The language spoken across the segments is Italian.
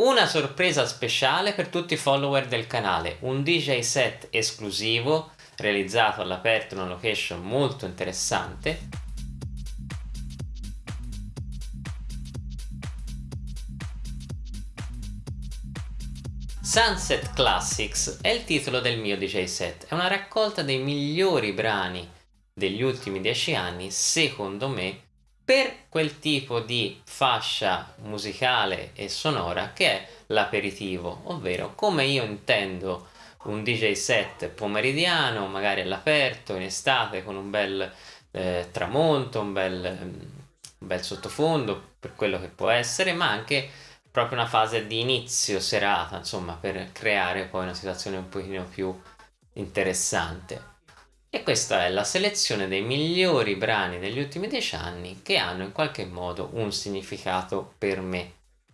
Una sorpresa speciale per tutti i follower del canale, un DJ set esclusivo realizzato all'aperto in una location molto interessante. Sunset Classics è il titolo del mio DJ set, è una raccolta dei migliori brani degli ultimi dieci anni, secondo me, per quel tipo di fascia musicale e sonora che è l'aperitivo, ovvero come io intendo un DJ set pomeridiano, magari all'aperto, in estate, con un bel eh, tramonto, un bel, un bel sottofondo, per quello che può essere, ma anche proprio una fase di inizio serata, insomma, per creare poi una situazione un pochino più interessante. E questa è la selezione dei migliori brani degli ultimi dieci anni che hanno in qualche modo un significato per me.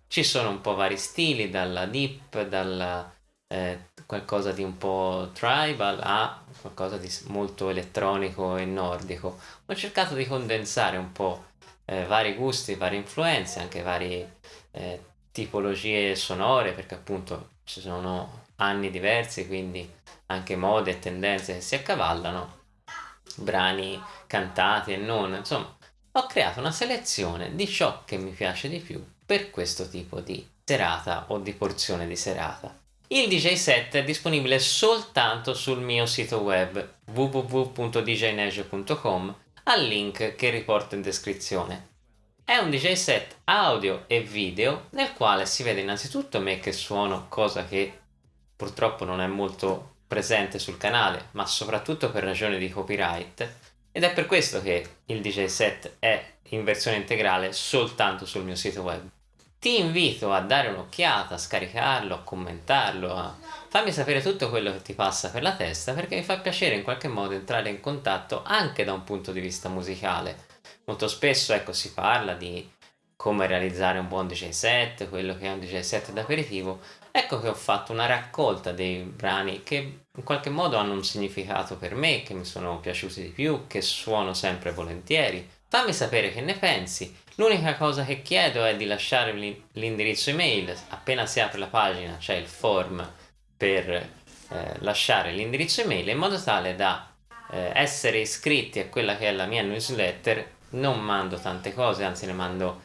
Ci sono un po' vari stili, dalla deep, dalla eh, qualcosa di un po' tribal a qualcosa di molto elettronico e nordico. Ho cercato di condensare un po' eh, vari gusti, varie influenze, anche varie eh, tipologie sonore, perché appunto ci sono anni diversi, quindi anche mode e tendenze che si accavallano, brani cantati e non, insomma, ho creato una selezione di ciò che mi piace di più per questo tipo di serata o di porzione di serata. Il DJ set è disponibile soltanto sul mio sito web www.djneige.com al link che riporto in descrizione. È un DJ set audio e video nel quale si vede innanzitutto me che suono, cosa che purtroppo non è molto presente sul canale, ma soprattutto per ragioni di copyright, ed è per questo che il DJ set è in versione integrale soltanto sul mio sito web. Ti invito a dare un'occhiata, a scaricarlo, a commentarlo, a farmi sapere tutto quello che ti passa per la testa perché mi fa piacere in qualche modo entrare in contatto anche da un punto di vista musicale. Molto spesso ecco si parla di come realizzare un buon DJ set, quello che è un DJ set d'aperitivo, ecco che ho fatto una raccolta dei brani che in qualche modo hanno un significato per me, che mi sono piaciuti di più, che suono sempre volentieri. Fammi sapere che ne pensi. L'unica cosa che chiedo è di lasciare l'indirizzo email, appena si apre la pagina c'è il form per eh, lasciare l'indirizzo email in modo tale da eh, essere iscritti a quella che è la mia newsletter non mando tante cose, anzi ne mando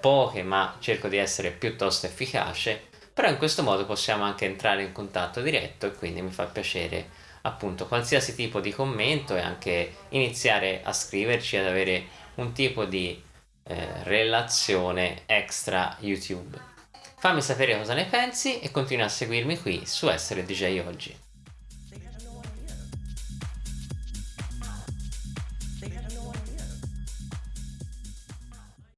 poche ma cerco di essere piuttosto efficace però in questo modo possiamo anche entrare in contatto diretto e quindi mi fa piacere appunto qualsiasi tipo di commento e anche iniziare a scriverci ad avere un tipo di eh, relazione extra YouTube. Fammi sapere cosa ne pensi e continua a seguirmi qui su Essere DJ Oggi.